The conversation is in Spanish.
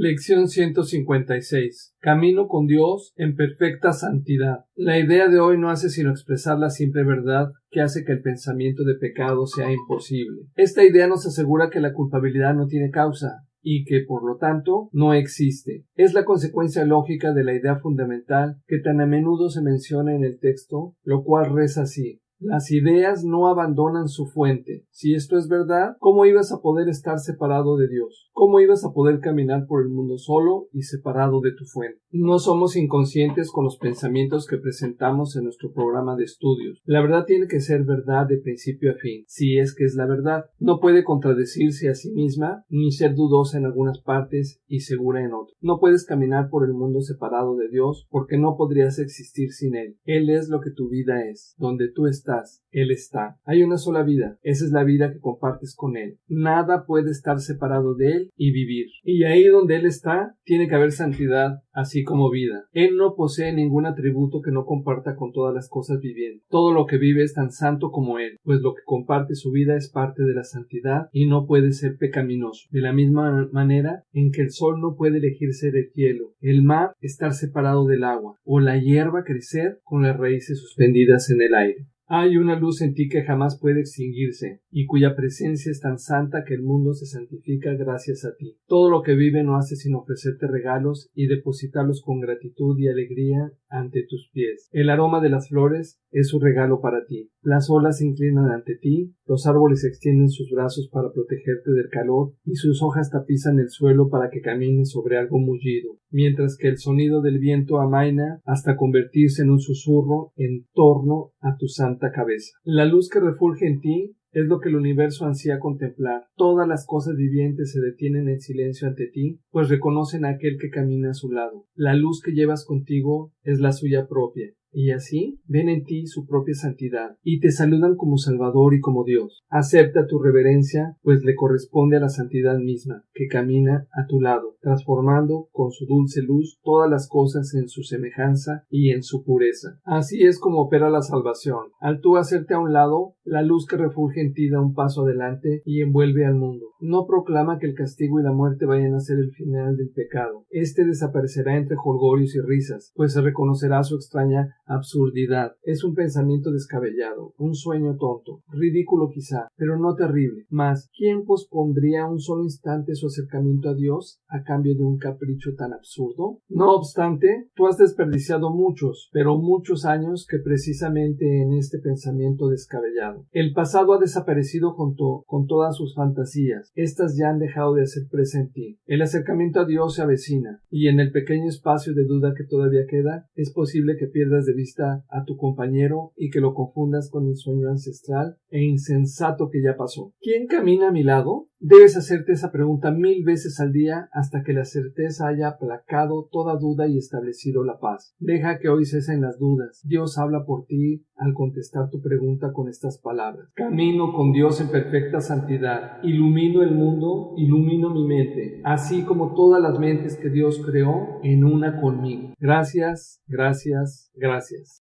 Lección 156. Camino con Dios en perfecta santidad. La idea de hoy no hace sino expresar la simple verdad que hace que el pensamiento de pecado sea imposible. Esta idea nos asegura que la culpabilidad no tiene causa, y que por lo tanto no existe. Es la consecuencia lógica de la idea fundamental que tan a menudo se menciona en el texto, lo cual reza así las ideas no abandonan su fuente. Si esto es verdad, ¿cómo ibas a poder estar separado de Dios? ¿Cómo ibas a poder caminar por el mundo solo y separado de tu fuente? No somos inconscientes con los pensamientos que presentamos en nuestro programa de estudios. La verdad tiene que ser verdad de principio a fin, si es que es la verdad. No puede contradecirse a sí misma, ni ser dudosa en algunas partes y segura en otras. No puedes caminar por el mundo separado de Dios porque no podrías existir sin Él. Él es lo que tu vida es, donde tú estás él está. Hay una sola vida. Esa es la vida que compartes con Él. Nada puede estar separado de Él y vivir. Y ahí donde Él está, tiene que haber santidad, así como vida. Él no posee ningún atributo que no comparta con todas las cosas vivientes. Todo lo que vive es tan santo como Él, pues lo que comparte su vida es parte de la santidad y no puede ser pecaminoso. De la misma manera en que el sol no puede elegirse del cielo, el mar estar separado del agua, o la hierba crecer con las raíces suspendidas en el aire. Hay una luz en ti que jamás puede extinguirse, y cuya presencia es tan santa que el mundo se santifica gracias a ti. Todo lo que vive no hace sino ofrecerte regalos y depositarlos con gratitud y alegría ante tus pies. El aroma de las flores es su regalo para ti. Las olas se inclinan ante ti, los árboles extienden sus brazos para protegerte del calor y sus hojas tapizan el suelo para que camines sobre algo mullido, mientras que el sonido del viento amaina hasta convertirse en un susurro en torno a tu santa cabeza. La luz que refulge en ti es lo que el universo ansía contemplar. Todas las cosas vivientes se detienen en silencio ante ti, pues reconocen a aquel que camina a su lado. La luz que llevas contigo es la suya propia y así ven en ti su propia santidad, y te saludan como Salvador y como Dios. Acepta tu reverencia, pues le corresponde a la santidad misma, que camina a tu lado, transformando con su dulce luz todas las cosas en su semejanza y en su pureza. Así es como opera la salvación. Al tú hacerte a un lado, la luz que refulge en ti da un paso adelante y envuelve al mundo. No proclama que el castigo y la muerte vayan a ser el final del pecado. Este desaparecerá entre jolgorios y risas, pues se reconocerá su extraña absurdidad. Es un pensamiento descabellado, un sueño tonto, ridículo quizá, pero no terrible. Mas, ¿quién pospondría un solo instante su acercamiento a Dios a cambio de un capricho tan absurdo? No obstante, tú has desperdiciado muchos, pero muchos años que precisamente en este pensamiento descabellado. El pasado ha desaparecido junto con todas sus fantasías. Estas ya han dejado de ser presente El acercamiento a Dios se avecina, y en el pequeño espacio de duda que todavía queda, es posible que pierdas de vista a tu compañero y que lo confundas con el sueño ancestral e insensato que ya pasó. ¿Quién camina a mi lado? Debes hacerte esa pregunta mil veces al día hasta que la certeza haya aplacado toda duda y establecido la paz. Deja que hoy cesen las dudas. Dios habla por ti al contestar tu pregunta con estas palabras. Camino con Dios en perfecta santidad. Ilumino el mundo, ilumino mi mente, así como todas las mentes que Dios creó en una conmigo. Gracias, gracias, gracias.